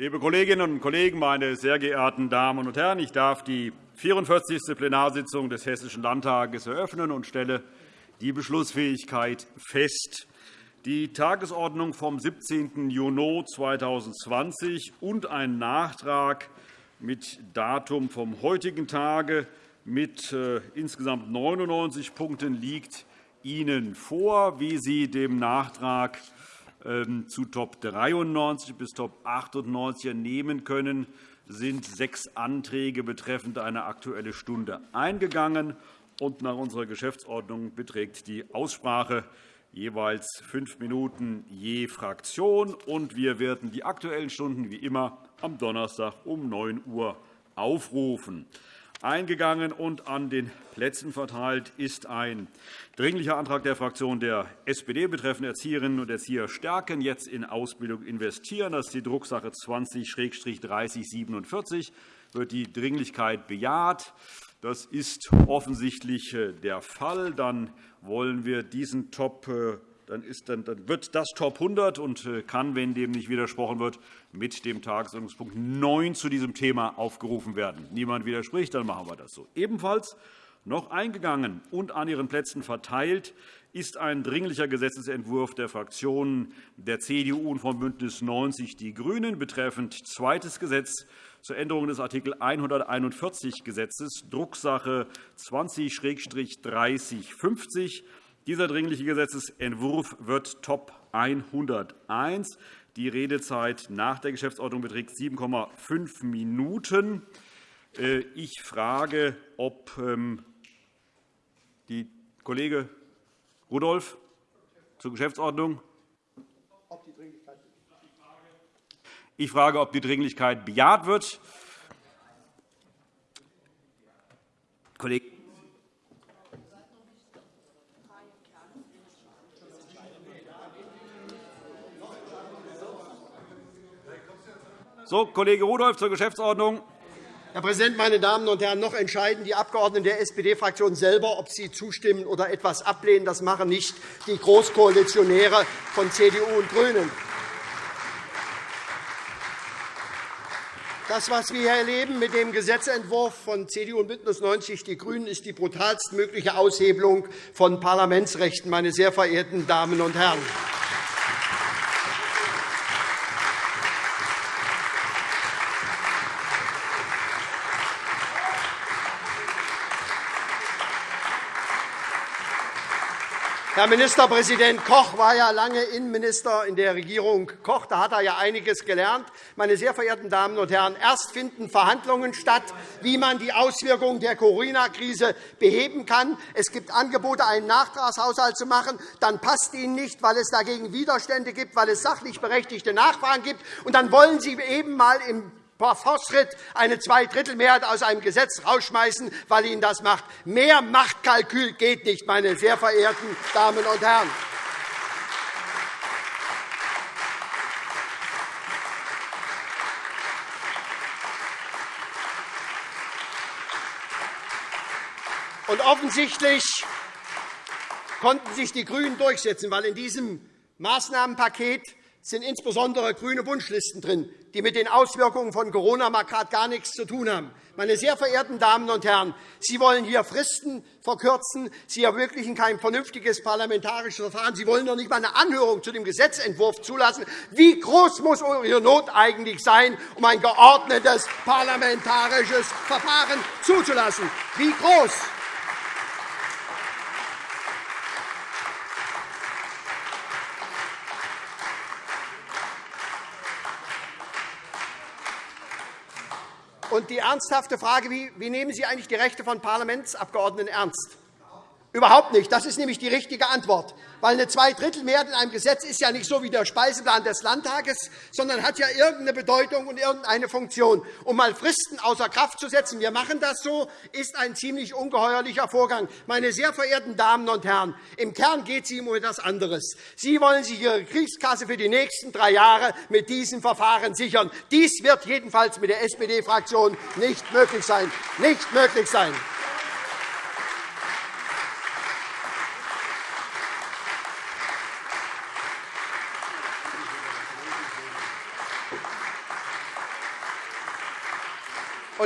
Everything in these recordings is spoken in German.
Liebe Kolleginnen und Kollegen, meine sehr geehrten Damen und Herren! Ich darf die 44. Plenarsitzung des Hessischen Landtages eröffnen und stelle die Beschlussfähigkeit fest. Die Tagesordnung vom 17. Juni 2020 und ein Nachtrag mit Datum vom heutigen Tage mit äh, insgesamt 99 Punkten liegt Ihnen vor, wie Sie dem Nachtrag zu Top 93 bis Top 98 entnehmen können, sind sechs Anträge betreffend eine Aktuelle Stunde eingegangen. Und nach unserer Geschäftsordnung beträgt die Aussprache jeweils fünf Minuten je Fraktion. Und wir werden die Aktuellen Stunden wie immer am Donnerstag um 9 Uhr aufrufen eingegangen und an den Plätzen verteilt ist ein Dringlicher Antrag der Fraktion der SPD betreffend Erzieherinnen und Erzieher stärken, jetzt in Ausbildung investieren. Das ist die Drucksache 20-3047. Wird die Dringlichkeit bejaht? Das ist offensichtlich äh, der Fall. Dann wollen wir diesen Top äh, dann, wird das Top 100 und äh, kann, wenn dem nicht widersprochen wird, mit dem Tagesordnungspunkt 9 zu diesem Thema aufgerufen werden. Niemand widerspricht, dann machen wir das so. Ebenfalls noch eingegangen und an Ihren Plätzen verteilt ist ein Dringlicher Gesetzentwurf der Fraktionen der CDU und von BÜNDNIS 90 die GRÜNEN betreffend zweites Gesetz zur Änderung des Art. 141 Gesetzes, Drucksache 20-3050. Dieser Dringliche Gesetzentwurf wird Top 101. Die Redezeit nach der Geschäftsordnung beträgt 7,5 Minuten. Äh, ich frage, ob ähm, die Kollege Rudolph zur Geschäftsordnung. Ich frage, ob die Dringlichkeit bejaht wird. Kollege So, Kollege Rudolph zur Geschäftsordnung. Herr Präsident, meine Damen und Herren! Noch entscheiden die Abgeordneten der SPD-Fraktion selber, ob sie zustimmen oder etwas ablehnen. Das machen nicht die Großkoalitionäre von CDU und GRÜNEN. Das, was wir hier erleben mit dem Gesetzentwurf von CDU und BÜNDNIS 90 die GRÜNEN, ist die brutalstmögliche Aushebelung von Parlamentsrechten, meine sehr verehrten Damen und Herren. Herr Ministerpräsident Koch war ja lange Innenminister in der Regierung Koch. Da hat er ja einiges gelernt. Meine sehr verehrten Damen und Herren, erst finden Verhandlungen statt, wie man die Auswirkungen der Corona-Krise beheben kann. Es gibt Angebote, einen Nachtragshaushalt zu machen. Dann passt Ihnen nicht, weil es dagegen Widerstände gibt, weil es sachlich berechtigte Nachfragen gibt. Und dann wollen Sie eben einmal im per Fortschritt eine Zweidrittelmehrheit aus einem Gesetz rausschmeißen, weil Ihnen das macht. Mehr Machtkalkül geht nicht, meine sehr verehrten Damen und Herren. Und offensichtlich konnten sich die GRÜNEN durchsetzen, weil in diesem Maßnahmenpaket sind insbesondere grüne Wunschlisten drin, die mit den Auswirkungen von Corona mal gerade gar nichts zu tun haben. Meine sehr verehrten Damen und Herren, Sie wollen hier Fristen verkürzen. Sie ermöglichen kein vernünftiges parlamentarisches Verfahren. Sie wollen doch nicht einmal eine Anhörung zu dem Gesetzentwurf zulassen. Wie groß muss Ihre Not eigentlich sein, um ein geordnetes parlamentarisches Verfahren zuzulassen? Wie groß? Und die ernsthafte Frage, wie, wie nehmen Sie eigentlich die Rechte von Parlamentsabgeordneten ernst? Überhaupt nicht. Das ist nämlich die richtige Antwort. Weil eine Zweidrittelmehrheit in einem Gesetz ist ja nicht so wie der Speiseplan des Landtages, sondern hat ja irgendeine Bedeutung und irgendeine Funktion. Um mal Fristen außer Kraft zu setzen, wir machen das so, ist ein ziemlich ungeheuerlicher Vorgang. Meine sehr verehrten Damen und Herren, im Kern geht es Ihnen um etwas anderes. Sie wollen sich Ihre Kriegskasse für die nächsten drei Jahre mit diesem Verfahren sichern. Dies wird jedenfalls mit der SPD-Fraktion nicht möglich sein. Nicht möglich sein.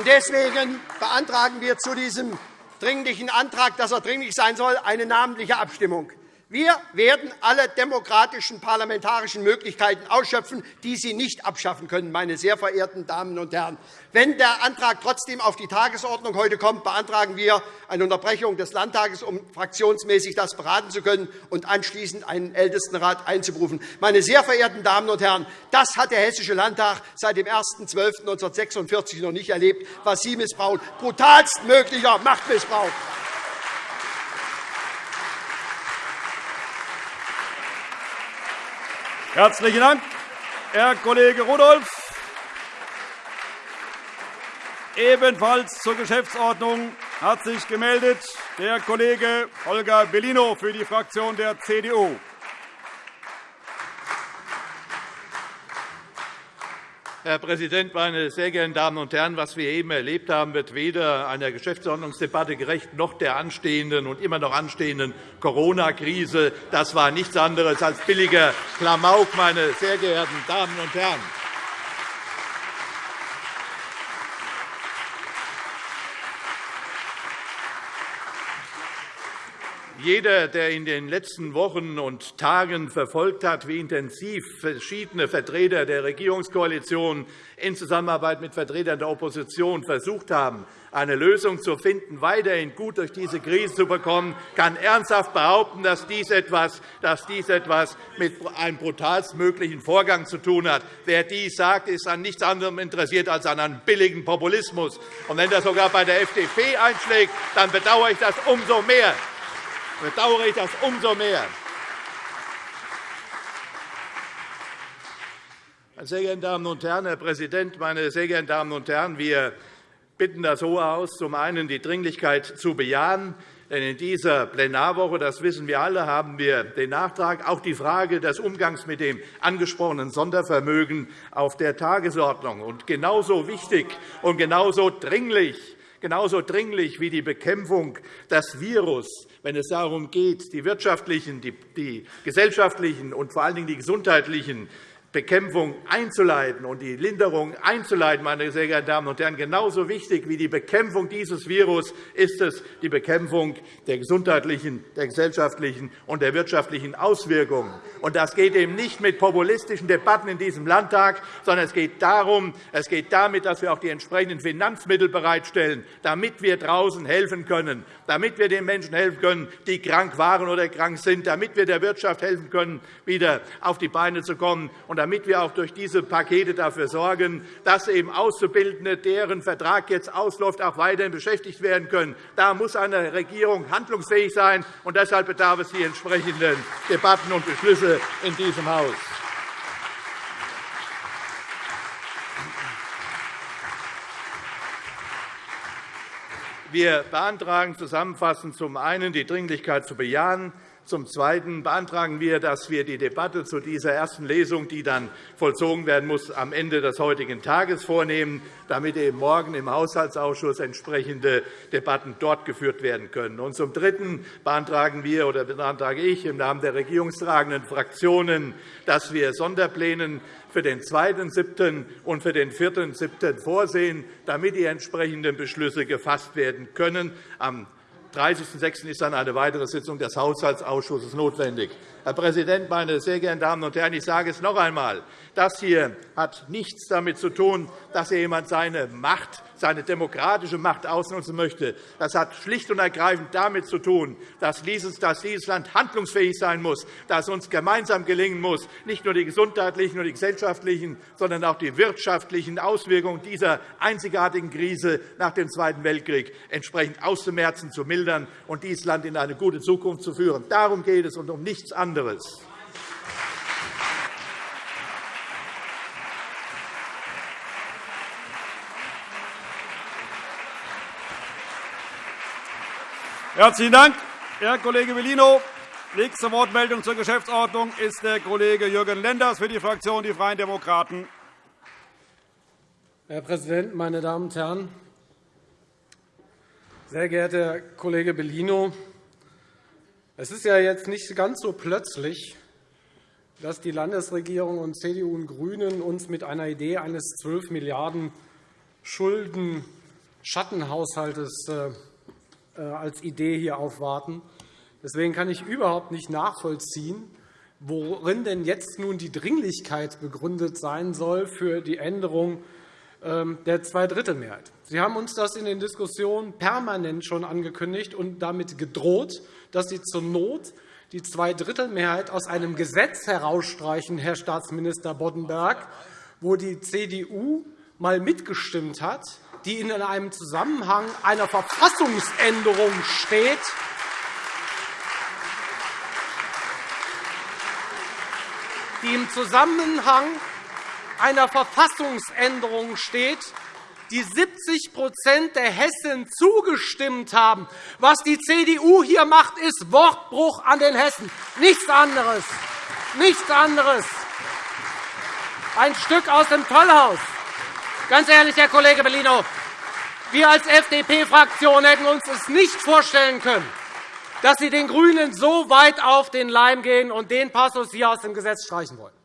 Deswegen beantragen wir zu diesem Dringlichen Antrag, dass er dringlich sein soll, eine namentliche Abstimmung. Wir werden alle demokratischen parlamentarischen Möglichkeiten ausschöpfen, die Sie nicht abschaffen können, meine sehr verehrten Damen und Herren. Wenn der Antrag trotzdem auf die Tagesordnung heute kommt, beantragen wir eine Unterbrechung des Landtages, um fraktionsmäßig das beraten zu können und anschließend einen Ältestenrat einzuberufen. Meine sehr verehrten Damen und Herren, das hat der Hessische Landtag seit dem 1.12.1946 noch nicht erlebt, was Sie missbrauchen. Brutalstmöglicher Machtmissbrauch. Herzlichen Dank, Herr Kollege Rudolph. Ebenfalls zur Geschäftsordnung hat sich gemeldet der Kollege Holger Bellino für die Fraktion der CDU. Herr Präsident, meine sehr geehrten Damen und Herren! Was wir eben erlebt haben, wird weder einer Geschäftsordnungsdebatte gerecht noch der anstehenden und immer noch anstehenden Corona-Krise. Das war nichts anderes als billiger Klamauk, meine sehr geehrten Damen und Herren. Jeder, der in den letzten Wochen und Tagen verfolgt hat, wie intensiv verschiedene Vertreter der Regierungskoalition in Zusammenarbeit mit Vertretern der Opposition versucht haben, eine Lösung zu finden, weiterhin gut durch diese Krise zu bekommen, kann ernsthaft behaupten, dass dies etwas, dass dies etwas mit einem brutalstmöglichen Vorgang zu tun hat. Wer dies sagt, ist an nichts anderem interessiert als an einem billigen Populismus. Und wenn das sogar bei der FDP einschlägt, dann bedauere ich das umso mehr bedauere ich das umso mehr. Meine sehr geehrten Damen und Herren, Herr Präsident, meine sehr geehrten Damen und Herren! Wir bitten das Hohe Haus, zum einen die Dringlichkeit zu bejahen. Denn in dieser Plenarwoche, das wissen wir alle, haben wir den Nachtrag, auch die Frage des Umgangs mit dem angesprochenen Sondervermögen auf der Tagesordnung. Und genauso wichtig und genauso dringlich genauso dringlich wie die Bekämpfung des Virus, wenn es darum geht, die wirtschaftlichen, die gesellschaftlichen und vor allen Dingen die gesundheitlichen Bekämpfung einzuleiten und die Linderung einzuleiten, meine sehr geehrten Damen und Herren, genauso wichtig wie die Bekämpfung dieses Virus ist es die Bekämpfung der gesundheitlichen, der gesellschaftlichen und der wirtschaftlichen Auswirkungen. Und das geht eben nicht mit populistischen Debatten in diesem Landtag, sondern es geht darum, es geht damit, dass wir auch die entsprechenden Finanzmittel bereitstellen, damit wir draußen helfen können, damit wir den Menschen helfen können, die krank waren oder krank sind, damit wir der Wirtschaft helfen können, wieder auf die Beine zu kommen. Und damit wir auch durch diese Pakete dafür sorgen, dass eben Auszubildende, deren Vertrag jetzt ausläuft, auch weiterhin beschäftigt werden können. Da muss eine Regierung handlungsfähig sein, und deshalb bedarf es die entsprechenden Debatten und Beschlüsse in diesem Haus. Wir beantragen zusammenfassend zum einen die Dringlichkeit zu bejahen, zum Zweiten beantragen wir, dass wir die Debatte zu dieser ersten Lesung, die dann vollzogen werden muss, am Ende des heutigen Tages vornehmen, damit eben morgen im Haushaltsausschuss entsprechende Debatten dort geführt werden können. Und zum Dritten beantragen wir oder beantrage ich im Namen der regierungstragenden Fraktionen, dass wir Sonderplänen für den 2.7. und für den 4.7. vorsehen, damit die entsprechenden Beschlüsse gefasst werden können. Am 30.06. ist dann eine weitere Sitzung des Haushaltsausschusses notwendig. Herr Präsident, meine sehr geehrten Damen und Herren! Ich sage es noch einmal. Das hier hat nichts damit zu tun, dass hier jemand seine Macht seine demokratische Macht ausnutzen möchte. Das hat schlicht und ergreifend damit zu tun, dass dieses Land handlungsfähig sein muss, dass uns gemeinsam gelingen muss, nicht nur die gesundheitlichen und die gesellschaftlichen, sondern auch die wirtschaftlichen Auswirkungen dieser einzigartigen Krise nach dem Zweiten Weltkrieg entsprechend auszumerzen, zu mildern und dieses Land in eine gute Zukunft zu führen. Darum geht es und um nichts anderes. Herzlichen Dank, Herr Kollege Bellino. Nächste Wortmeldung zur Geschäftsordnung ist der Kollege Jürgen Lenders für die Fraktion Die Freien Demokraten. Herr Präsident, meine Damen und Herren! Sehr geehrter Herr Kollege Bellino, es ist ja jetzt nicht ganz so plötzlich, dass die Landesregierung und CDU und GRÜNEN uns mit einer Idee eines 12 Milliarden Schulden Schattenhaushaltes äh, als Idee hier aufwarten. Deswegen kann ich überhaupt nicht nachvollziehen, worin denn jetzt nun die Dringlichkeit begründet sein soll für die Änderung der Zweidrittelmehrheit. Sie haben uns das in den Diskussionen permanent schon angekündigt und damit gedroht, dass Sie zur Not die Zweidrittelmehrheit aus einem Gesetz herausstreichen, Herr Staatsminister Boddenberg, wo die CDU einmal mitgestimmt hat, die in einem Zusammenhang einer Verfassungsänderung steht, die im Zusammenhang einer Verfassungsänderung steht, die 70% der Hessen zugestimmt haben. Was die CDU hier macht, ist Wortbruch an den Hessen. Nichts anderes. Nichts anderes. Ein Stück aus dem Tollhaus. Ganz ehrlich, Herr Kollege Bellino, wir als FDP-Fraktion hätten uns es nicht vorstellen können, dass Sie den GRÜNEN so weit auf den Leim gehen und den Passus hier aus dem Gesetz streichen wollen.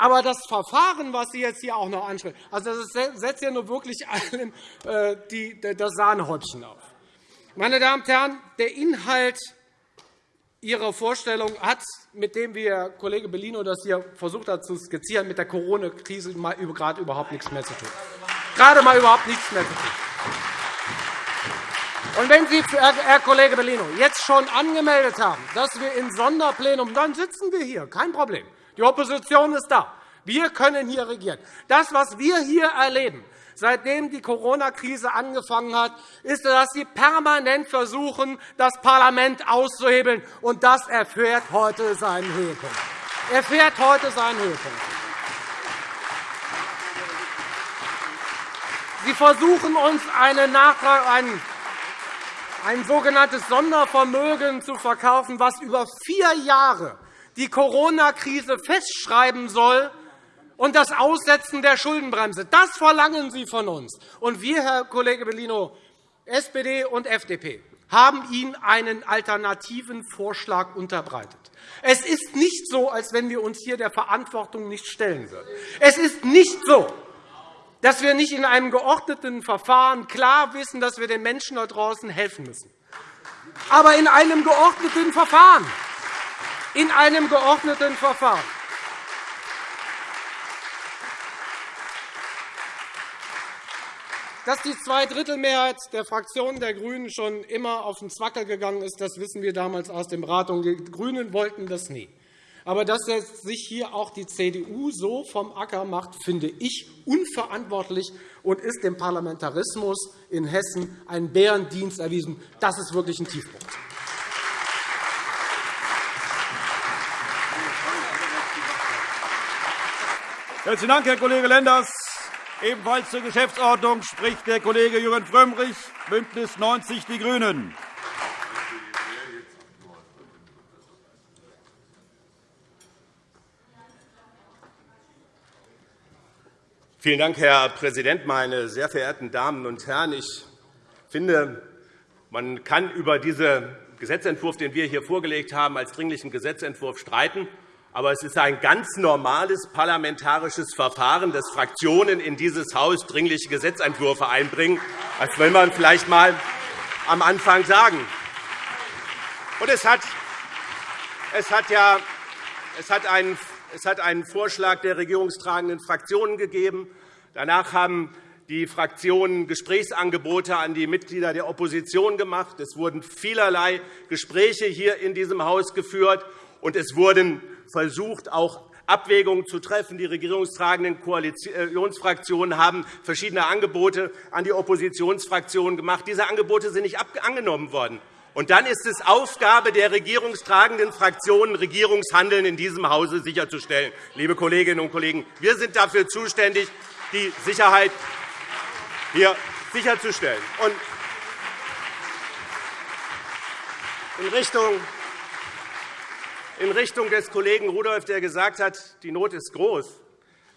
Aber das Verfahren, was Sie jetzt hier auch noch ansprechen, also das setzt ja nur wirklich allen äh, das Sahnehäubchen auf. Meine Damen und Herren, der Inhalt Ihrer Vorstellung hat, mit dem wie Herr Kollege Bellino das hier versucht hat zu skizzieren, mit der Corona-Krise gerade überhaupt nichts mehr zu tun. Gerade mal überhaupt nichts mehr zu tun. Und wenn Sie, Herr Kollege Bellino, jetzt schon angemeldet haben, dass wir in Sonderplenum, dann sitzen wir hier, kein Problem. Die Opposition ist da. Wir können hier regieren. Das, was wir hier erleben, seitdem die Corona-Krise angefangen hat, ist, dass Sie permanent versuchen, das Parlament auszuhebeln. Und das erfährt heute seinen Höhepunkt. Erfährt heute seinen Höhepunkt. Sie versuchen uns einen ein sogenanntes Sondervermögen zu verkaufen, was über vier Jahre die Corona-Krise festschreiben soll und das Aussetzen der Schuldenbremse. Das verlangen Sie von uns. Und wir, Herr Kollege Bellino, SPD und FDP, haben Ihnen einen alternativen Vorschlag unterbreitet. Es ist nicht so, als wenn wir uns hier der Verantwortung nicht stellen würden. Es ist nicht so, dass wir nicht in einem geordneten Verfahren klar wissen, dass wir den Menschen da draußen helfen müssen. Aber in einem geordneten Verfahren in einem geordneten Verfahren. Dass die Zweidrittelmehrheit der Fraktion der GRÜNEN schon immer auf den Zwackel gegangen ist, das wissen wir damals aus den Beratungen. Die GRÜNEN wollten das nie. Aber dass sich hier auch die CDU so vom Acker macht, finde ich unverantwortlich und ist dem Parlamentarismus in Hessen einen Bärendienst erwiesen. Das ist wirklich ein Tiefpunkt. Herzlichen Dank, Herr Kollege Lenders. Ebenfalls zur Geschäftsordnung spricht der Kollege Jürgen Frömmrich, BÜNDNIS 90 die GRÜNEN. Vielen Dank, Herr Präsident, meine sehr verehrten Damen und Herren! Ich finde, man kann über diesen Gesetzentwurf, den wir hier vorgelegt haben, als dringlichen Gesetzentwurf streiten. Aber es ist ein ganz normales parlamentarisches Verfahren, dass Fraktionen in dieses Haus dringliche Gesetzentwürfe einbringen. Das will man vielleicht einmal am Anfang sagen. Und es hat, es hat, ja, es hat, einen, es hat einen Vorschlag der regierungstragenden Fraktionen gegeben. Danach haben die Fraktionen Gesprächsangebote an die Mitglieder der Opposition gemacht. Es wurden vielerlei Gespräche hier in diesem Haus geführt, und es wurden versucht, auch Abwägungen zu treffen. Die regierungstragenden Koalitionsfraktionen haben verschiedene Angebote an die Oppositionsfraktionen gemacht. Diese Angebote sind nicht angenommen worden. Und dann ist es Aufgabe der regierungstragenden Fraktionen, Regierungshandeln in diesem Hause sicherzustellen. Liebe Kolleginnen und Kollegen, wir sind dafür zuständig, die Sicherheit hier sicherzustellen. Und in Richtung in Richtung des Kollegen Rudolph, der gesagt hat, die Not ist groß,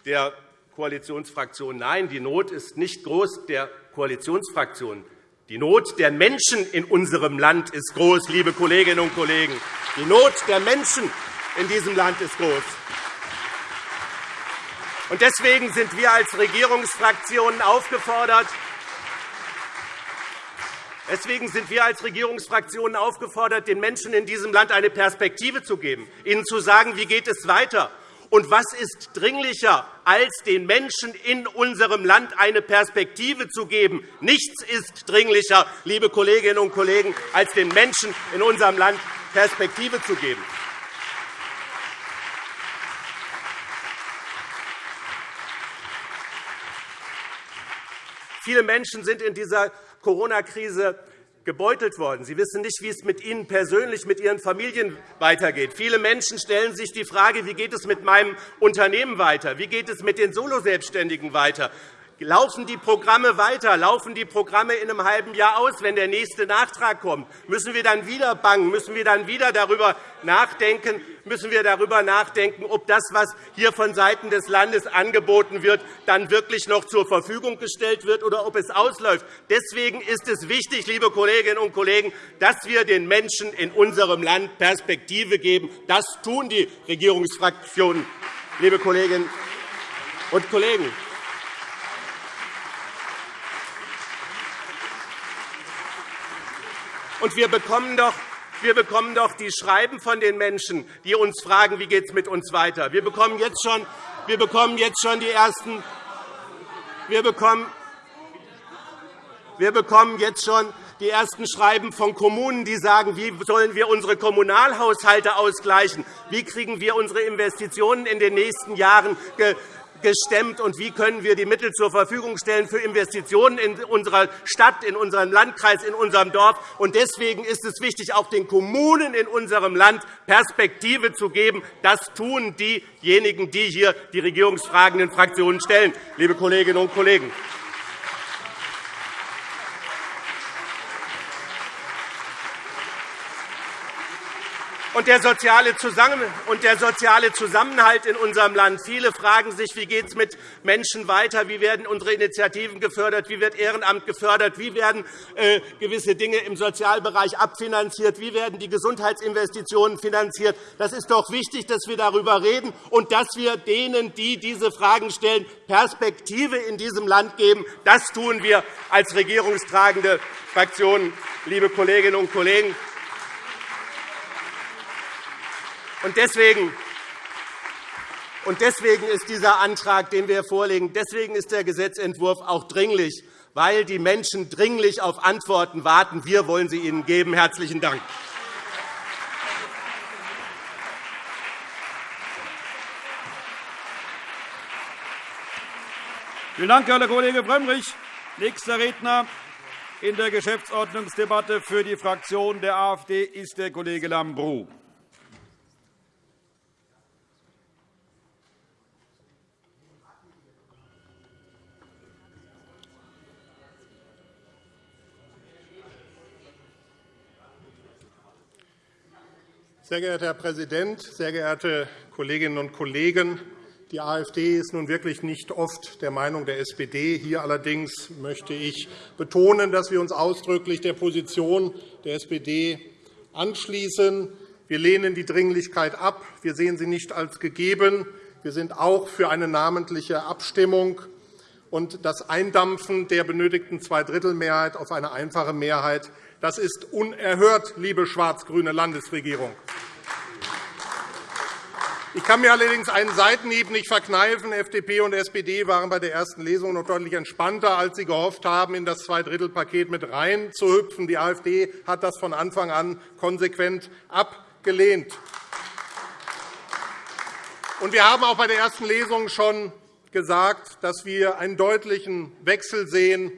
der Koalitionsfraktion. Nein, die Not ist nicht groß der Koalitionsfraktion. Die Not der Menschen in unserem Land ist groß, liebe Kolleginnen und Kollegen. Die Not der Menschen in diesem Land ist groß. Deswegen sind wir als Regierungsfraktionen aufgefordert, Deswegen sind wir als Regierungsfraktionen aufgefordert, den Menschen in diesem Land eine Perspektive zu geben, ihnen zu sagen, wie geht es weiter und was ist dringlicher, als den Menschen in unserem Land eine Perspektive zu geben? Nichts ist dringlicher, liebe Kolleginnen und Kollegen, als den Menschen in unserem Land Perspektive zu geben. Viele Menschen sind in dieser Corona-Krise gebeutelt worden. Sie wissen nicht, wie es mit Ihnen persönlich, mit Ihren Familien weitergeht. Viele Menschen stellen sich die Frage, wie geht es mit meinem Unternehmen weiter? Wie geht es mit den Soloselbstständigen weiter? Laufen die Programme weiter? Laufen die Programme in einem halben Jahr aus, wenn der nächste Nachtrag kommt? Müssen wir dann wieder bangen? Müssen wir dann wieder darüber nachdenken, müssen wir darüber nachdenken, ob das, was hier von Seiten des Landes angeboten wird, dann wirklich noch zur Verfügung gestellt wird oder ob es ausläuft. Deswegen ist es wichtig, liebe Kolleginnen und Kollegen, dass wir den Menschen in unserem Land Perspektive geben. Das tun die Regierungsfraktionen, liebe Kolleginnen und Kollegen. Und wir bekommen doch wir bekommen doch die Schreiben von den Menschen, die uns fragen, wie geht es mit uns weiter. Wir bekommen jetzt schon, wir bekommen jetzt schon die ersten wir bekommen, wir bekommen jetzt schon die ersten Schreiben von Kommunen, die sagen, wie sollen wir unsere Kommunalhaushalte ausgleichen? Wie kriegen wir unsere Investitionen in den nächsten Jahren gestemmt, und wie können wir die Mittel zur Verfügung stellen für Investitionen in unserer Stadt, in unserem Landkreis, in unserem Dorf. Deswegen ist es wichtig, auch den Kommunen in unserem Land Perspektive zu geben. Das tun diejenigen, die hier die regierungsfragenden Fraktionen stellen, liebe Kolleginnen und Kollegen. Und der soziale Zusammenhalt in unserem Land. Viele fragen sich, wie geht es mit Menschen weiter, wie werden unsere Initiativen gefördert, wie wird Ehrenamt gefördert, wie werden äh, gewisse Dinge im Sozialbereich abfinanziert, wie werden die Gesundheitsinvestitionen finanziert. Das ist doch wichtig, dass wir darüber reden und dass wir denen, die diese Fragen stellen, Perspektive in diesem Land geben. Das tun wir als regierungstragende Fraktionen, liebe Kolleginnen und Kollegen. Und deswegen und deswegen ist dieser Antrag, den wir vorlegen, deswegen ist der Gesetzentwurf auch dringlich, weil die Menschen dringlich auf Antworten warten. Wir wollen sie ihnen geben. – Herzlichen Dank. Vielen Dank, Herr Kollege Frömmrich. Nächster Redner in der Geschäftsordnungsdebatte für die Fraktion der AfD ist der Kollege Lambrou. Sehr geehrter Herr Präsident, sehr geehrte Kolleginnen und Kollegen! Die AfD ist nun wirklich nicht oft der Meinung der SPD. Hier allerdings möchte ich betonen, dass wir uns ausdrücklich der Position der SPD anschließen. Wir lehnen die Dringlichkeit ab. Wir sehen sie nicht als gegeben. Wir sind auch für eine namentliche Abstimmung und das Eindampfen der benötigten Zweidrittelmehrheit auf eine einfache Mehrheit das ist unerhört, liebe schwarz-grüne Landesregierung. Ich kann mir allerdings einen Seitenhieb nicht verkneifen. FDP und SPD waren bei der ersten Lesung noch deutlich entspannter, als sie gehofft haben, in das Zweidrittelpaket mit reinzuhüpfen. Die AfD hat das von Anfang an konsequent abgelehnt. Wir haben auch bei der ersten Lesung schon gesagt, dass wir einen deutlichen Wechsel sehen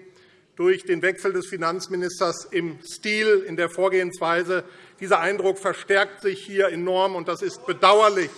durch den Wechsel des Finanzministers im Stil, in der Vorgehensweise. Dieser Eindruck verstärkt sich hier enorm, und das ist bedauerlich.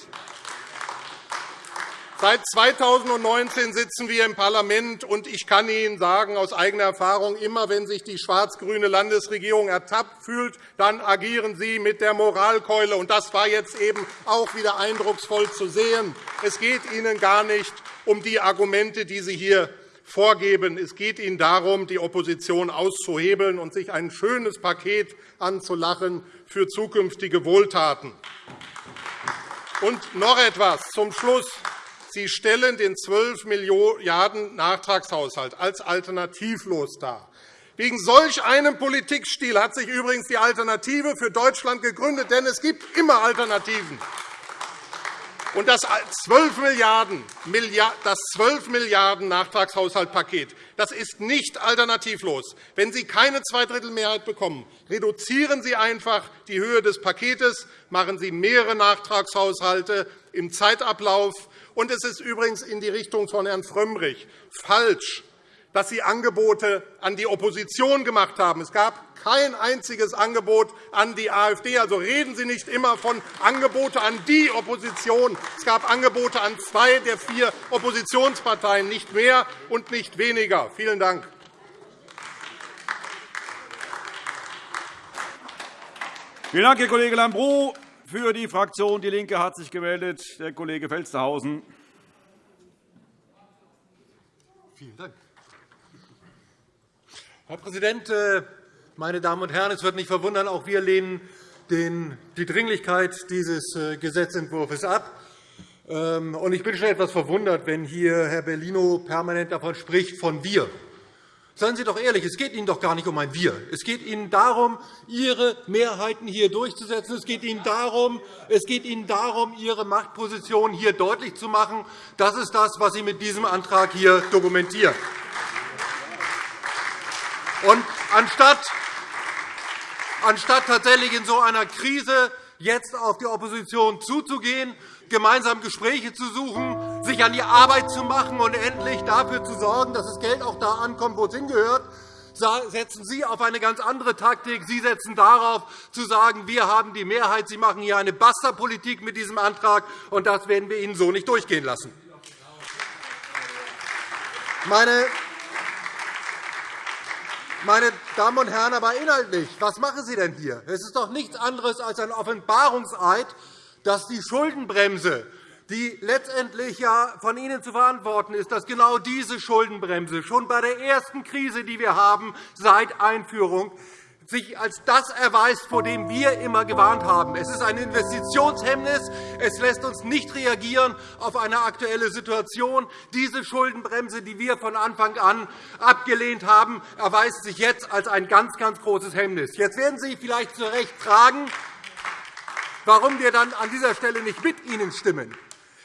Seit 2019 sitzen wir im Parlament, und ich kann Ihnen sagen, aus eigener Erfahrung, immer wenn sich die schwarz-grüne Landesregierung ertappt fühlt, dann agieren Sie mit der Moralkeule. Und das war jetzt eben auch wieder eindrucksvoll zu sehen. Es geht Ihnen gar nicht um die Argumente, die Sie hier vorgeben. Es geht Ihnen darum, die Opposition auszuhebeln und sich ein schönes Paket anzulachen für zukünftige Wohltaten. Und noch etwas zum Schluss. Sie stellen den 12 Milliarden Nachtragshaushalt als alternativlos dar. Wegen solch einem Politikstil hat sich übrigens die Alternative für Deutschland gegründet, denn es gibt immer Alternativen. Und das 12 Milliarden, das 12 Milliarden Nachtragshaushaltpaket das ist nicht alternativlos. Wenn Sie keine Zweidrittelmehrheit bekommen, reduzieren Sie einfach die Höhe des Paketes, machen Sie mehrere Nachtragshaushalte im Zeitablauf. Und es ist übrigens in die Richtung von Herrn Frömmrich falsch, dass Sie Angebote an die Opposition gemacht haben. Es gab kein einziges Angebot an die AfD. Also reden Sie nicht immer von Angeboten an die Opposition. Es gab Angebote an zwei der vier Oppositionsparteien, nicht mehr und nicht weniger. Vielen Dank. Vielen Dank, Herr Kollege Lambrou. Für die Fraktion DIE LINKE hat sich gemeldet der Kollege Felstehausen. Vielen Dank. Herr Präsident, äh, meine Damen und Herren! Es wird nicht verwundern, auch wir lehnen die Dringlichkeit dieses äh, Gesetzentwurfs ab. Ähm, ich bin schon etwas verwundert, wenn hier Herr Bellino permanent davon spricht, von wir. Seien Sie doch ehrlich, es geht Ihnen doch gar nicht um ein Wir. Es geht Ihnen darum, Ihre Mehrheiten hier durchzusetzen. Es geht Ihnen darum, es geht Ihnen darum Ihre Machtposition hier deutlich zu machen. Das ist das, was Sie mit diesem Antrag hier dokumentieren. Und anstatt, anstatt tatsächlich in so einer Krise jetzt auf die Opposition zuzugehen, gemeinsam Gespräche zu suchen, sich an die Arbeit zu machen und endlich dafür zu sorgen, dass das Geld auch da ankommt, wo es hingehört, setzen Sie auf eine ganz andere Taktik. Sie setzen darauf, zu sagen, wir haben die Mehrheit. Sie machen hier eine Basta-Politik mit diesem Antrag, und das werden wir Ihnen so nicht durchgehen lassen. Meine meine Damen und Herren, aber inhaltlich, was machen Sie denn hier? Es ist doch nichts anderes als ein Offenbarungseid, dass die Schuldenbremse, die letztendlich ja von Ihnen zu verantworten ist, dass genau diese Schuldenbremse schon bei der ersten Krise, die wir haben, seit Einführung sich als das erweist, vor dem wir immer gewarnt haben. Es ist ein Investitionshemmnis. Es lässt uns nicht reagieren auf eine aktuelle Situation. Diese Schuldenbremse, die wir von Anfang an abgelehnt haben, erweist sich jetzt als ein ganz, ganz großes Hemmnis. Jetzt werden Sie vielleicht zu Recht fragen, warum wir dann an dieser Stelle nicht mit Ihnen stimmen.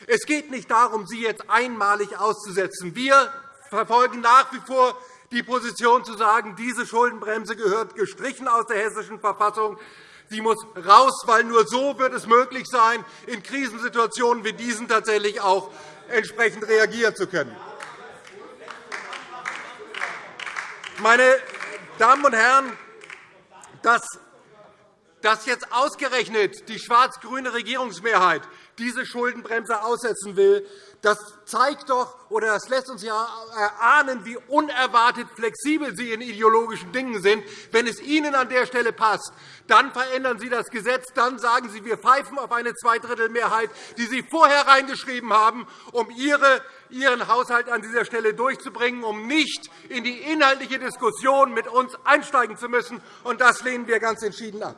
Es geht nicht darum, Sie jetzt einmalig auszusetzen. Wir verfolgen nach wie vor die Position zu sagen, diese Schuldenbremse gehört gestrichen aus der Hessischen Verfassung. Sie muss raus, weil nur so wird es möglich sein, in Krisensituationen wie diesen tatsächlich auch entsprechend reagieren zu können. Meine Damen und Herren, dass jetzt ausgerechnet die schwarz-grüne Regierungsmehrheit diese Schuldenbremse aussetzen will, das zeigt doch oder das lässt uns ja erahnen, wie unerwartet flexibel Sie in ideologischen Dingen sind. Wenn es Ihnen an der Stelle passt, dann verändern Sie das Gesetz, dann sagen Sie, wir pfeifen auf eine Zweidrittelmehrheit, die Sie vorher reingeschrieben haben, um Ihren Haushalt an dieser Stelle durchzubringen, um nicht in die inhaltliche Diskussion mit uns einsteigen zu müssen. Das lehnen wir ganz entschieden ab.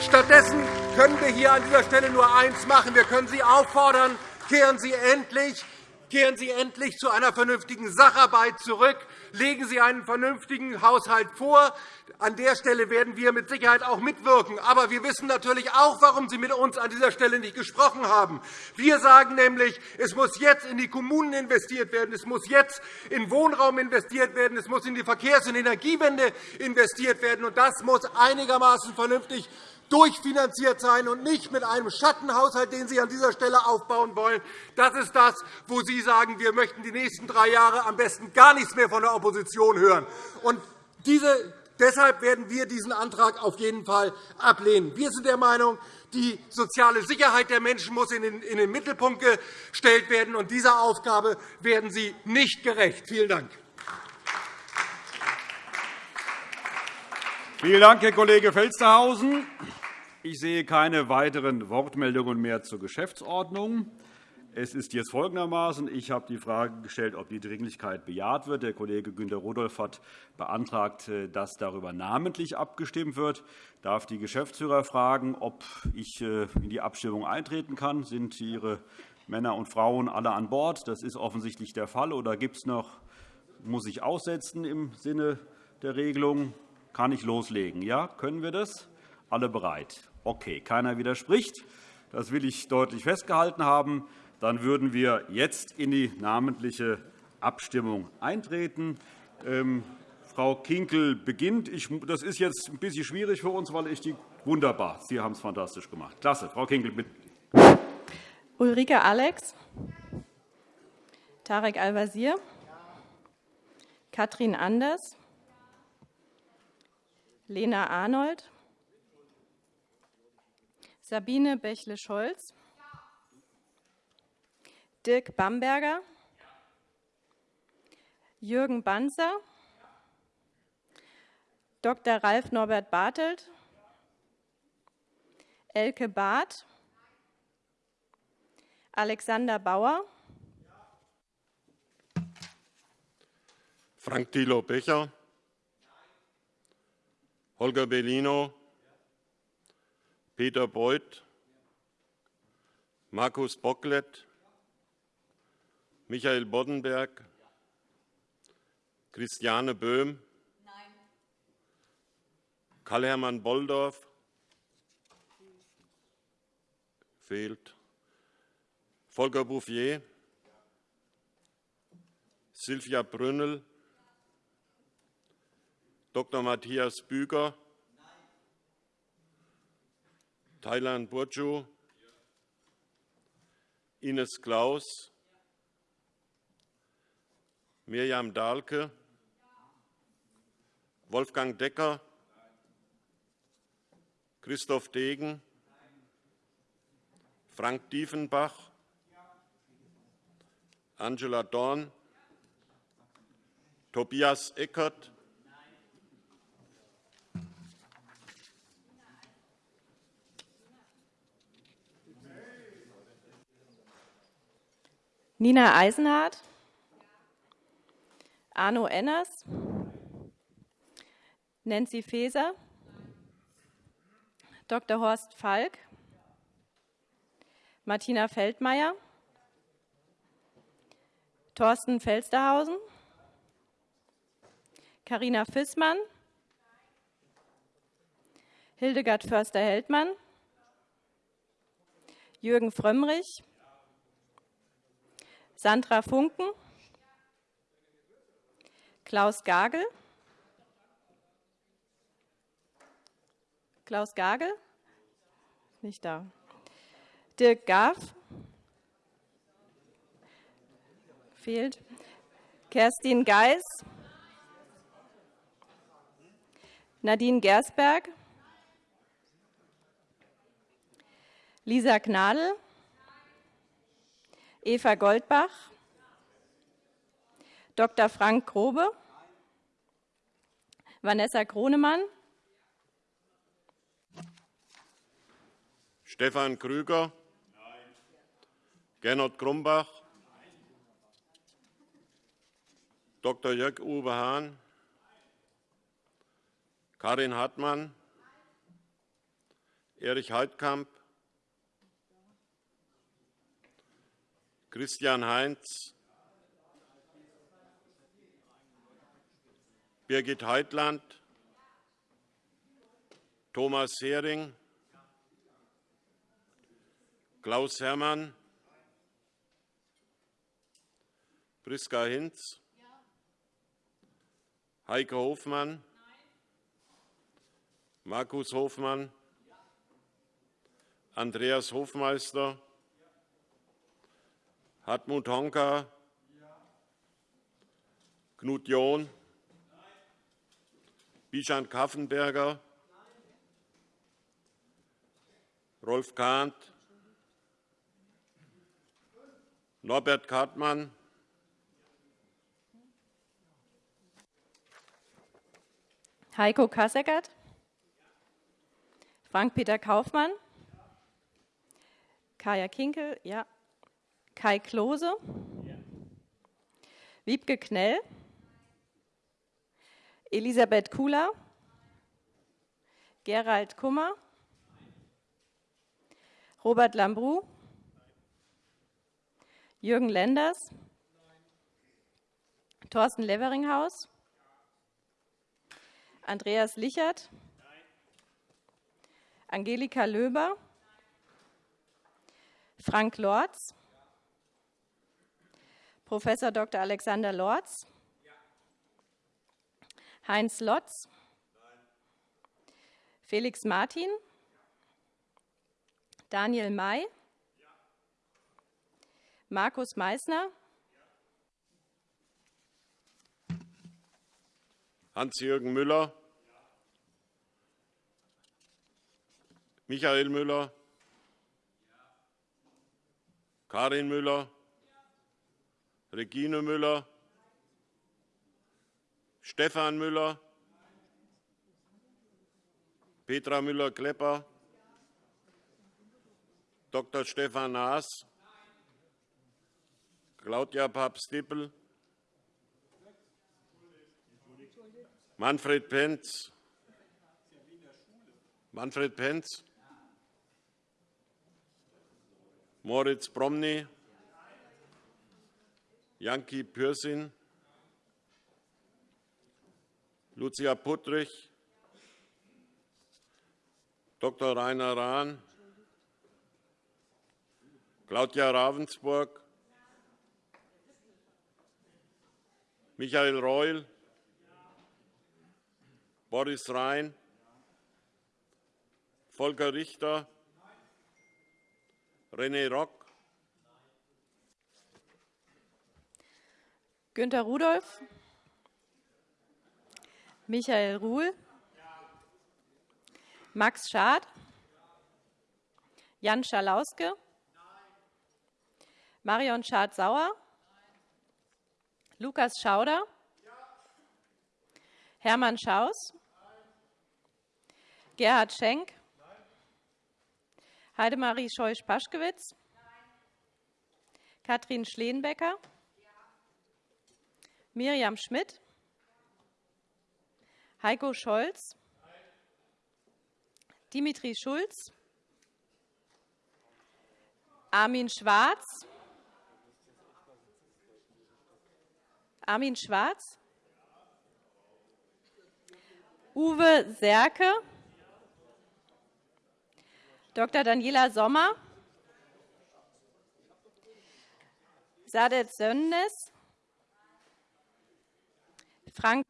Stattdessen können wir hier an dieser Stelle nur eines machen. Wir können Sie auffordern, kehren Sie endlich Kehren Sie endlich zu einer vernünftigen Sacharbeit zurück. Legen Sie einen vernünftigen Haushalt vor. An der Stelle werden wir mit Sicherheit auch mitwirken. Aber wir wissen natürlich auch, warum Sie mit uns an dieser Stelle nicht gesprochen haben. Wir sagen nämlich, es muss jetzt in die Kommunen investiert werden, es muss jetzt in Wohnraum investiert werden, es muss in die Verkehrs- und Energiewende investiert werden. Und das muss einigermaßen vernünftig durchfinanziert sein und nicht mit einem Schattenhaushalt, den Sie an dieser Stelle aufbauen wollen. Das ist das, wo Sie sagen, wir möchten die nächsten drei Jahre am besten gar nichts mehr von der Opposition hören. Und diese Deshalb werden wir diesen Antrag auf jeden Fall ablehnen. Wir sind der Meinung, die soziale Sicherheit der Menschen muss in den Mittelpunkt gestellt werden. und Dieser Aufgabe werden Sie nicht gerecht. Vielen Dank. Vielen Dank, Herr Kollege Felstehausen. Ich sehe keine weiteren Wortmeldungen mehr zur Geschäftsordnung. Es ist jetzt folgendermaßen. Ich habe die Frage gestellt, ob die Dringlichkeit bejaht wird. Der Kollege Günter Rudolph hat beantragt, äh, dass darüber namentlich abgestimmt wird. Ich darf die Geschäftsführer fragen, ob ich äh, in die Abstimmung eintreten kann. Sind Ihre Männer und Frauen alle an Bord? Das ist offensichtlich der Fall. Oder gibt es noch muss ich aussetzen im Sinne der Regelung. Kann ich loslegen? Ja, können wir das? Alle bereit? Okay, keiner widerspricht. Das will ich deutlich festgehalten haben. Dann würden wir jetzt in die namentliche Abstimmung eintreten. Ähm, Frau Kinkel beginnt. das ist jetzt ein bisschen schwierig für uns, weil ich die wunderbar. Sie haben es fantastisch gemacht. Klasse. Frau Kinkel, bitte. Ulrike Alex, Tarek Al-Wazir, Katrin Anders, Lena Arnold, Sabine Bächle-Scholz, Dirk Bamberger, Jürgen Banzer, Dr. Ralf Norbert Bartelt, Elke Barth, Alexander Bauer, Frank Thilo Becher, Holger Bellino, Peter Beuth, Markus Bocklet, Michael Boddenberg, Christiane Böhm, Karl-Hermann Bolldorf, fehlt, Volker Bouffier, Silvia Brünnel, Dr. Matthias Büger, Thailand Burju, Ines Klaus, Mirjam Dahlke, Wolfgang Decker, Christoph Degen, Frank Diefenbach, Angela Dorn, Tobias Eckert, Nina Eisenhardt, Arno Enners, Nancy Faeser, Dr. Horst Falk, Martina Feldmayer, Thorsten Felsterhausen, Carina Fissmann, Hildegard Förster-Heldmann, Jürgen Frömmrich, Sandra Funken, Klaus Gagel, Klaus Gagel, nicht da. Dirk Gaff, fehlt. Kerstin Geis, Nadine Gersberg, Lisa Gnadl, Eva Goldbach, Dr. Frank Grobe, Vanessa Kronemann, Stefan Krüger, Gernot Grumbach, Dr. Jörg-Uwe Hahn, Karin Hartmann, Erich Heidkamp, Christian Heinz, Birgit Heitland, Thomas Hering, Klaus Herrmann, Priska Hinz, Heike Hofmann, Markus Hofmann, Andreas Hofmeister, Hartmut Honka, Knut John, Bischan Kaffenberger, Rolf Kahnt, Norbert Kartmann, Heiko Kasseckert, Frank-Peter Kaufmann, Kaya Kinkel, ja, Kai Klose, Wiebke Knell, Elisabeth Kula, Gerald Kummer, Robert Lambrou, Jürgen Lenders, Thorsten Leveringhaus, Andreas Lichert, Angelika Löber, Frank Lorz, Prof. Dr. Alexander Lorz, Heinz Lotz, Felix Martin, Daniel May, Markus Meissner, Hans-Jürgen Müller, Michael Müller, Karin Müller, Regine Müller, Stefan Müller, Petra Müller-Klepper, Dr. Stefan Naas, Claudia Papst-Dippel, Manfred Penz, Manfred Penz, Moritz Promny, Janki Pürsin, Lucia Puttrich, Dr. Rainer Rahn, Claudia Ravensburg, Michael Reul, Boris Rhein, Volker Richter, René Rock, Günter Rudolph, Michael Ruhl, Max Schad, Jan Schalauske, Marion Schad-Sauer, Lukas Schauder, Hermann Schaus, Gerhard Schenk, Heidemarie Scheuch-Paschkewitz, Katrin Schleenbecker, Miriam Schmidt, Heiko Scholz, Dimitri Schulz, Armin Schwarz, Armin Schwarz, Uwe Serke, Dr. Daniela Sommer, Sadet Sönnes, Frank.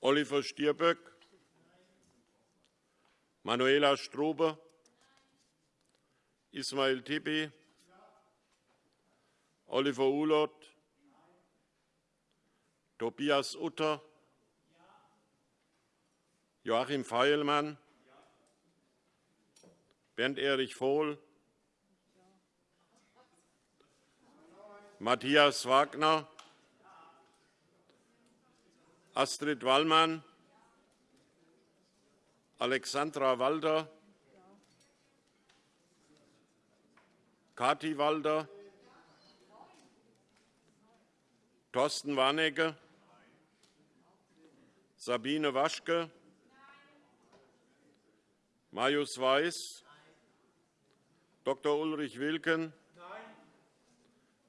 Oliver Stirböck, Manuela Strube, Ismail Tibi, Oliver Ulot, Tobias Utter, Joachim Feilmann, Bernd Erich Vohl, Matthias Wagner, Astrid Wallmann, Alexandra Walder, Kati Walder, Thorsten Warnecke, Sabine Waschke, Marius Weiß, Dr. Ulrich Wilken,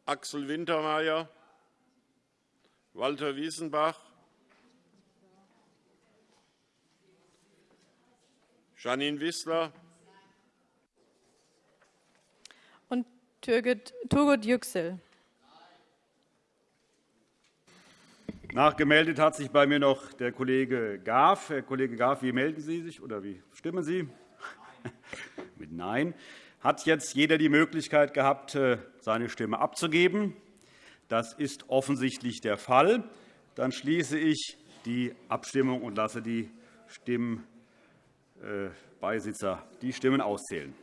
Axel Wintermeyer, Walter Wiesenbach, Janine Wissler und Turgut Yüksel. Nachgemeldet hat sich bei mir noch der Kollege Graf. Herr Kollege Graf, wie melden Sie sich oder wie stimmen Sie? Mit Nein. Hat jetzt jeder die Möglichkeit gehabt, äh, seine Stimme abzugeben? Das ist offensichtlich der Fall. Dann schließe ich die Abstimmung und lasse die Stimmbeisitzer die Stimmen auszählen.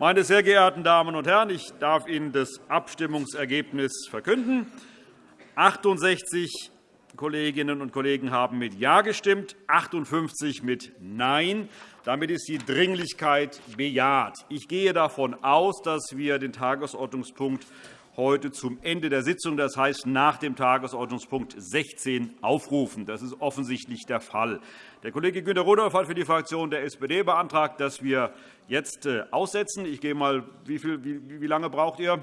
Meine sehr geehrten Damen und Herren, ich darf Ihnen das Abstimmungsergebnis verkünden. 68 Kolleginnen und Kollegen haben mit Ja gestimmt, 58 mit Nein. Damit ist die Dringlichkeit bejaht. Ich gehe davon aus, dass wir den Tagesordnungspunkt heute zum Ende der Sitzung, das heißt nach dem Tagesordnungspunkt 16, aufrufen. Das ist offensichtlich der Fall. Der Kollege Günter Rudolph hat für die Fraktion der SPD beantragt, dass wir jetzt äh, aussetzen. Ich gehe mal, wie, viel, wie, wie lange braucht ihr?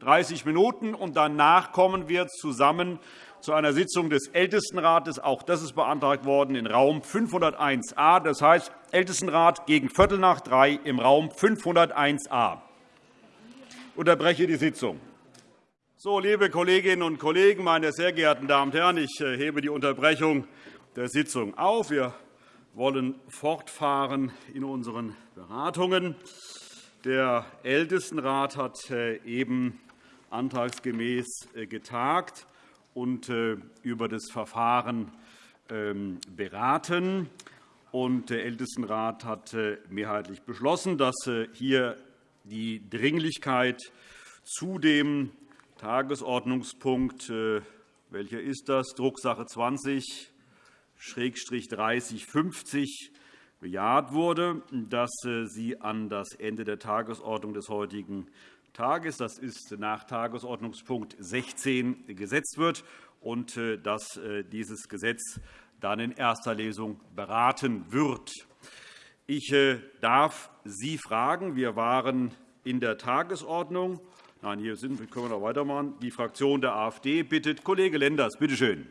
30 Minuten. Und danach kommen wir zusammen zu einer Sitzung des Ältestenrates. Auch das ist beantragt worden in Raum 501a. Das heißt, Ältestenrat gegen Viertel nach drei im Raum 501a. Unterbreche die Sitzung. So, liebe Kolleginnen und Kollegen, meine sehr geehrten Damen und Herren, ich äh, hebe die Unterbrechung der Sitzung auf. Wir wollen fortfahren in unseren Beratungen. Der Ältestenrat hat äh, eben antragsgemäß äh, getagt und über das Verfahren ähm, beraten. Der Ältestenrat hat mehrheitlich beschlossen, dass hier die Dringlichkeit zu dem Tagesordnungspunkt, welcher ist das, Drucksache 20 3050 bejaht wurde, dass sie an das Ende der Tagesordnung des heutigen Tages, das ist nach Tagesordnungspunkt 16, gesetzt wird und äh, dass äh, dieses Gesetz dann in erster Lesung beraten wird. Ich äh, darf Sie fragen. Wir waren in der Tagesordnung. Nein, hier sind wir. Können wir noch weitermachen. Die Fraktion der AfD bittet Kollege Lenders. Bitte schön.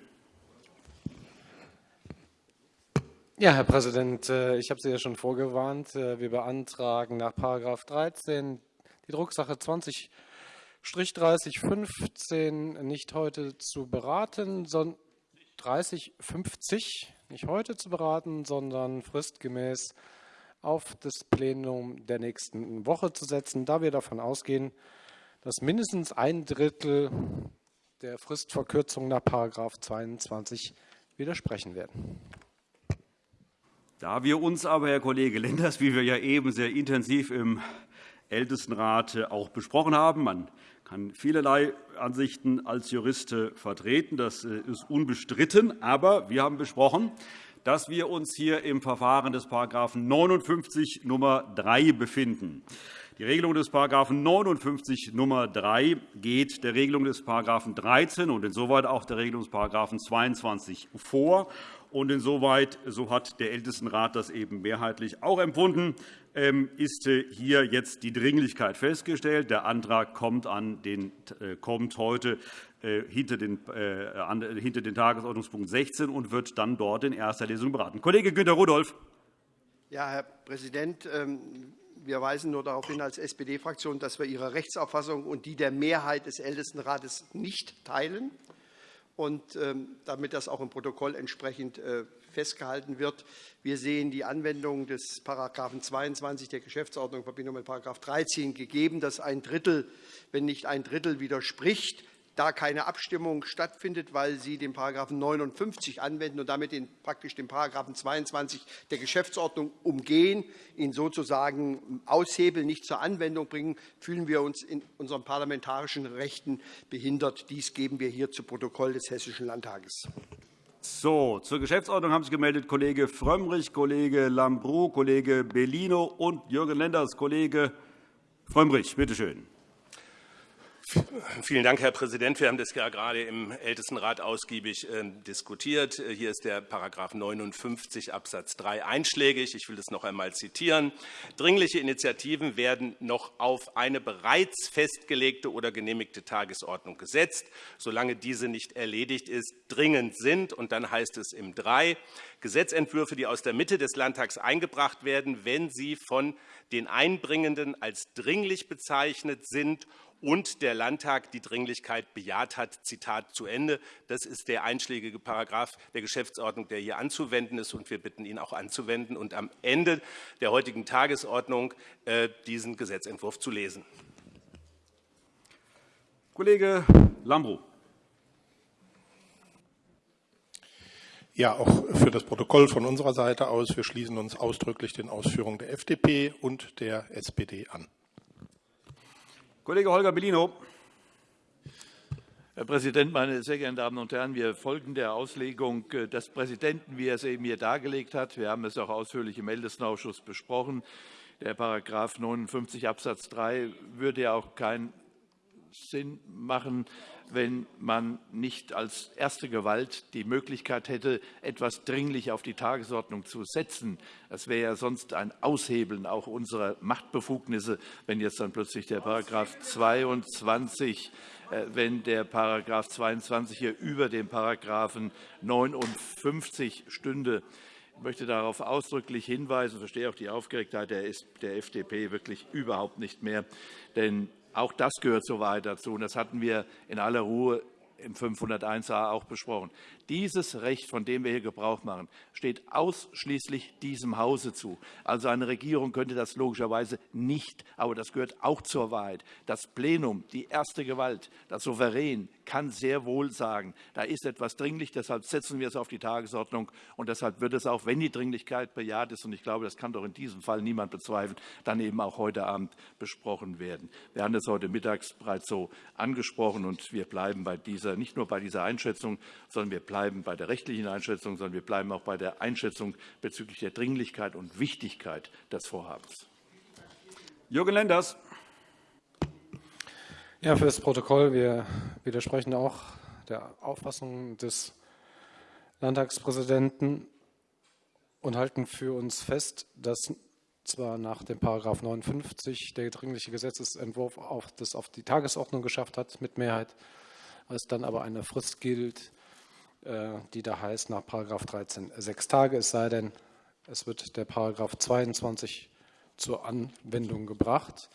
Ja, Herr Präsident, ich habe Sie ja schon vorgewarnt. Wir beantragen nach § 13 die Drucksache 20-3015 nicht heute zu beraten, 3050 nicht heute zu beraten, sondern fristgemäß auf das Plenum der nächsten Woche zu setzen, da wir davon ausgehen, dass mindestens ein Drittel der Fristverkürzung nach § 22 widersprechen werden. Da wir uns aber, Herr Kollege Lenders, wie wir ja eben sehr intensiv im Ältestenrat äh, auch besprochen haben. Man kann vielerlei Ansichten als Jurist vertreten. Das äh, ist unbestritten. Aber wir haben besprochen, dass wir uns hier im Verfahren des § 59 Nr. 3 befinden. Die Regelung des § 59 Nr. 3 geht der Regelung des § 13 und insoweit auch der Regelung des § 22 vor. Und insoweit, so hat der Ältestenrat das eben mehrheitlich auch empfunden, ähm, ist äh, hier jetzt die Dringlichkeit festgestellt. Der Antrag kommt, an den, äh, kommt heute hinter den, hinter den Tagesordnungspunkt 16 und wird dann dort in erster Lesung beraten. Kollege Günter Rudolph. Ja, Herr Präsident, ähm, wir weisen nur darauf hin als SPD-Fraktion, dass wir Ihre Rechtsauffassung und die der Mehrheit des Ältestenrates nicht teilen. Und ähm, damit das auch im Protokoll entsprechend festgehalten wird. Wir sehen die Anwendung des § 22 der Geschäftsordnung in Verbindung mit § 13 gegeben, dass ein Drittel, wenn nicht ein Drittel widerspricht, da keine Abstimmung stattfindet, weil Sie den § 59 anwenden und damit den, praktisch den § 22 der Geschäftsordnung umgehen, ihn sozusagen aushebeln, nicht zur Anwendung bringen, fühlen wir uns in unseren parlamentarischen Rechten behindert. Dies geben wir hier zu Protokoll des Hessischen Landtages. So, zur Geschäftsordnung haben sich gemeldet Kollege Frömmrich, Kollege Lambrou, Kollege Bellino und Jürgen Lenders. Kollege Frömmrich, bitte schön. Vielen Dank, Herr Präsident. Wir haben das ja gerade im Ältestenrat ausgiebig ähm, diskutiert. Äh, hier ist der § 59 Abs. 3 einschlägig. Ich will das noch einmal zitieren. Dringliche Initiativen werden noch auf eine bereits festgelegte oder genehmigte Tagesordnung gesetzt, solange diese nicht erledigt ist, dringend sind. Und dann heißt es im 3 Gesetzentwürfe, die aus der Mitte des Landtags eingebracht werden, wenn sie von den Einbringenden als dringlich bezeichnet sind und der Landtag die Dringlichkeit bejaht hat. Zitat zu Ende. Das ist der einschlägige Paragraph der Geschäftsordnung, der hier anzuwenden ist. Und wir bitten ihn auch anzuwenden und am Ende der heutigen Tagesordnung äh, diesen Gesetzentwurf zu lesen. Kollege Lambrou. Ja, auch für das Protokoll von unserer Seite aus. Wir schließen uns ausdrücklich den Ausführungen der FDP und der SPD an. Kollege Holger Bellino. Herr Präsident, meine sehr geehrten Damen und Herren! Wir folgen der Auslegung des Präsidenten, wie er es eben hier dargelegt hat. Wir haben es auch ausführlich im Ältestenausschuss besprochen. Der § 59 Abs. 3 würde ja auch keinen Sinn machen, wenn man nicht als erste Gewalt die Möglichkeit hätte, etwas dringlich auf die Tagesordnung zu setzen. Das wäre ja sonst ein Aushebeln auch unserer Machtbefugnisse, wenn jetzt dann plötzlich der § 22 äh, wenn der § 22 hier über dem § 59 stünde. Ich möchte darauf ausdrücklich hinweisen, verstehe auch die Aufgeregtheit der FDP wirklich überhaupt nicht mehr. Denn auch das gehört zur Wahrheit dazu. Und das hatten wir in aller Ruhe im 501a auch besprochen. Dieses Recht, von dem wir hier Gebrauch machen, steht ausschließlich diesem Hause zu. Also eine Regierung könnte das logischerweise nicht, aber das gehört auch zur Wahrheit. Das Plenum, die erste Gewalt, das Souverän, kann sehr wohl sagen, da ist etwas dringlich, deshalb setzen wir es auf die Tagesordnung und deshalb wird es auch, wenn die Dringlichkeit bejaht ist, und ich glaube, das kann doch in diesem Fall niemand bezweifeln, dann eben auch heute Abend besprochen werden. Wir haben das heute mittags bereits so angesprochen und wir bleiben bei dieser, nicht nur bei dieser Einschätzung, sondern wir bleiben bei der rechtlichen Einschätzung, sondern wir bleiben auch bei der Einschätzung bezüglich der Dringlichkeit und Wichtigkeit des Vorhabens. Jürgen Lenders. Ja, für das Protokoll. Wir widersprechen auch der Auffassung des Landtagspräsidenten und halten für uns fest, dass zwar nach dem § 59 der dringliche Gesetzentwurf auf das auf die Tagesordnung geschafft hat mit Mehrheit, es dann aber eine Frist gilt, die da heißt nach § 13 sechs Tage, es sei denn, es wird der § 22 zur Anwendung gebracht.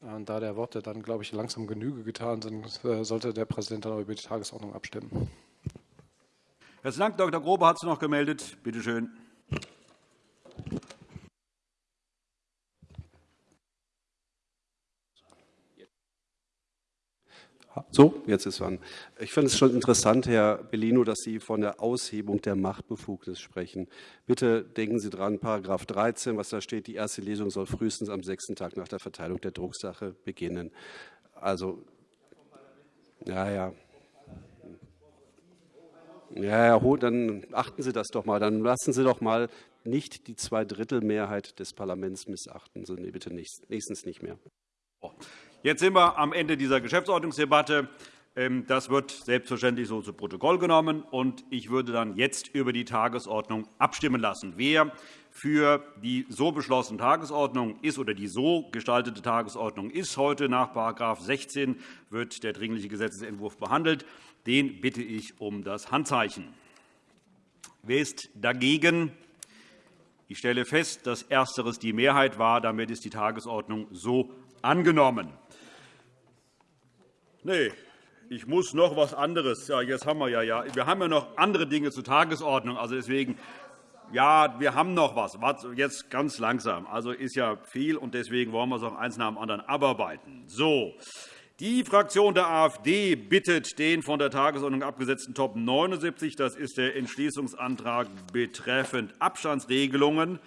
Und da der Worte dann, glaube ich, langsam Genüge getan sind, äh, sollte der Präsident dann über die Tagesordnung abstimmen. Herzlichen Dank. Dr. Grobe hat sich noch gemeldet. Bitte schön. So, jetzt ist an. Ich finde es schon interessant, Herr Bellino, dass Sie von der Aushebung der Machtbefugnis sprechen. Bitte denken Sie dran, § 13, was da steht, die erste Lesung soll frühestens am sechsten Tag nach der Verteilung der Drucksache beginnen. Also, ja, ja. Ja, ja, dann achten Sie das doch mal. Dann lassen Sie doch mal nicht die Zweidrittelmehrheit des Parlaments missachten. So, bitte nächstens nicht mehr. Jetzt sind wir am Ende dieser Geschäftsordnungsdebatte. Ähm, das wird selbstverständlich so zu Protokoll genommen. und Ich würde dann jetzt über die Tagesordnung abstimmen lassen. Wer für die so beschlossene Tagesordnung ist oder die so gestaltete Tagesordnung ist heute nach § 16 wird der Dringliche Gesetzentwurf behandelt. Den bitte ich um das Handzeichen. Wer ist dagegen? Ich stelle fest, dass Ersteres die Mehrheit war. Damit ist die Tagesordnung so angenommen. Nee, ich muss noch etwas anderes. Ja, jetzt haben wir ja, ja. Wir haben ja noch andere Dinge zur Tagesordnung. Also deswegen, ja, wir haben noch was. Jetzt ganz langsam. Also ist ja viel, und deswegen wollen wir es auch eins nach dem anderen abarbeiten. So. Die Fraktion der AfD bittet den von der Tagesordnung abgesetzten Top 79, das ist der Entschließungsantrag betreffend Abstandsregelungen,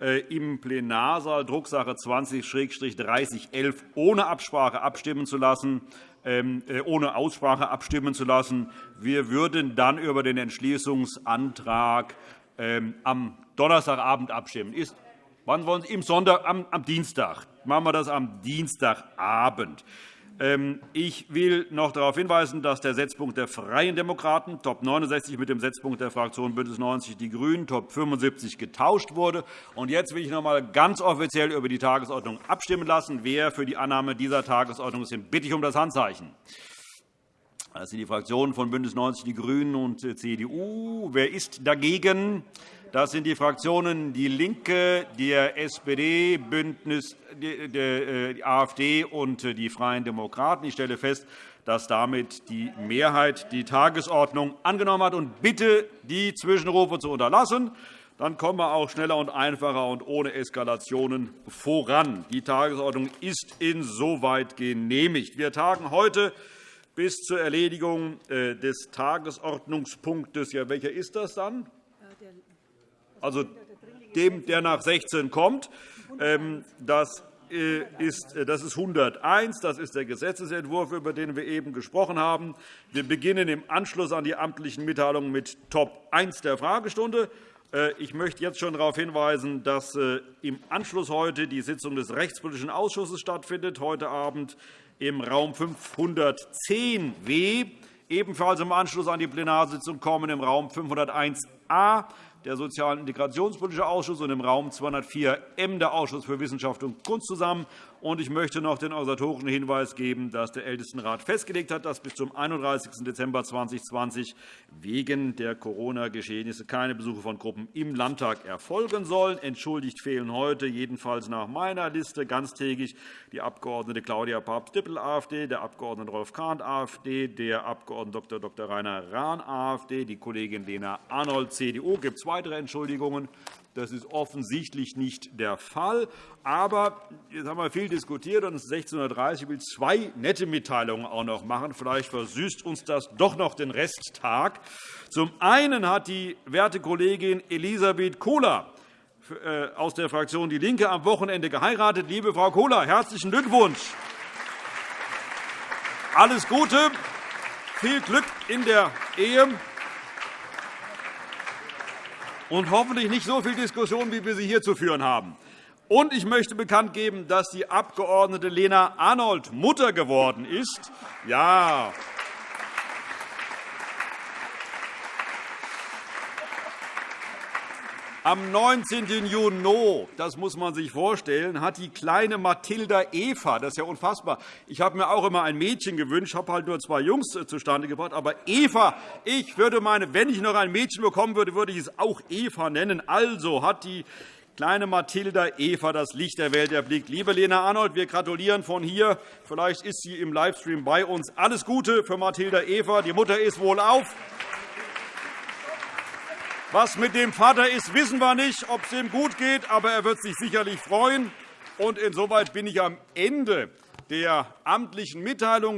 äh, im Plenarsaal Drucksache 20-3011 ohne Absprache abstimmen zu lassen. Ähm, äh, ohne Aussprache abstimmen zu lassen. Wir würden dann über den Entschließungsantrag ähm, am Donnerstagabend abstimmen. Ist, wann wollen Sie? Im Sonntag, am, am Dienstag. Machen wir das am Dienstagabend. Ähm, ich will noch darauf hinweisen, dass der Setzpunkt der Freien Demokraten, Top 69, mit dem Setzpunkt der Fraktion BÜNDNIS 90 die GRÜNEN, Top 75, getauscht wurde. jetzt will ich noch einmal ganz offiziell über die Tagesordnung abstimmen lassen. Wer für die Annahme dieser Tagesordnung ist, bitte ich um das Handzeichen. Das sind die Fraktionen von BÜNDNIS 90 die GRÜNEN und CDU. Wer ist dagegen? Das sind die Fraktionen DIE LINKE, der SPD, Bündnis, die äh, AfD und die Freien Demokraten. Ich stelle fest, dass damit die Mehrheit die Tagesordnung angenommen hat. und bitte, die Zwischenrufe zu unterlassen. Dann kommen wir auch schneller und einfacher und ohne Eskalationen voran. Die Tagesordnung ist insoweit genehmigt. Wir tagen heute bis zur Erledigung äh, des Tagesordnungspunktes. Ja, welcher ist das dann? Also dem, der nach 16 kommt. Ähm, das äh, ist, das ist 101. Das ist der Gesetzentwurf, über den wir eben gesprochen haben. Wir beginnen im Anschluss an die amtlichen Mitteilungen mit Top 1 der Fragestunde. Äh, ich möchte jetzt schon darauf hinweisen, dass äh, im Anschluss heute die Sitzung des Rechtspolitischen Ausschusses stattfindet, heute Abend im Raum 510w, ebenfalls im Anschluss an die Plenarsitzung kommen im Raum 501a der Sozial- und Integrationspolitische Ausschuss und im Raum 204m der Ausschuss für Wissenschaft und Kunst zusammen. Ich möchte noch den organisatorischen Hinweis geben, dass der Ältestenrat festgelegt hat, dass bis zum 31. Dezember 2020 wegen der Corona-Geschehnisse keine Besuche von Gruppen im Landtag erfolgen sollen. Entschuldigt fehlen heute, jedenfalls nach meiner Liste, ganztägig die Abg. Claudia Papst-Dippel, AfD, der Abg. Rolf Kahn, AfD, der Abg. Dr. Dr. Rainer Rahn, AfD, die Kollegin Lena Arnold, CDU. Gibt es weitere Entschuldigungen? Das ist offensichtlich nicht der Fall. Aber jetzt haben wir viel diskutiert, und es ist 16.30 Uhr. Ich will zwei nette Mitteilungen auch noch machen. Vielleicht versüßt uns das doch noch den Resttag. Zum einen hat die werte Kollegin Elisabeth Kohler äh, aus der Fraktion DIE LINKE am Wochenende geheiratet. Liebe Frau Kohler, herzlichen Glückwunsch. Alles Gute, viel Glück in der Ehe und hoffentlich nicht so viel Diskussion, wie wir sie hier zu führen haben. Und ich möchte bekannt geben, dass die Abg. Lena Arnold Mutter geworden ist. Ja, Am 19. Juni, das muss man sich vorstellen, hat die kleine Mathilda Eva, das ist ja unfassbar, ich habe mir auch immer ein Mädchen gewünscht, habe halt nur zwei Jungs äh, zustande gebracht, aber Eva, ich würde meine, wenn ich noch ein Mädchen bekommen würde, würde ich es auch Eva nennen. Also hat die kleine Mathilda Eva das Licht der Welt erblickt. Liebe Lena Arnold, wir gratulieren von hier. Vielleicht ist sie im Livestream bei uns. Alles Gute für Mathilda Eva. Die Mutter ist wohlauf. Was mit dem Vater ist, wissen wir nicht, ob es ihm gut geht, aber er wird sich sicherlich freuen. Und insoweit bin ich am Ende der amtlichen Mitteilung.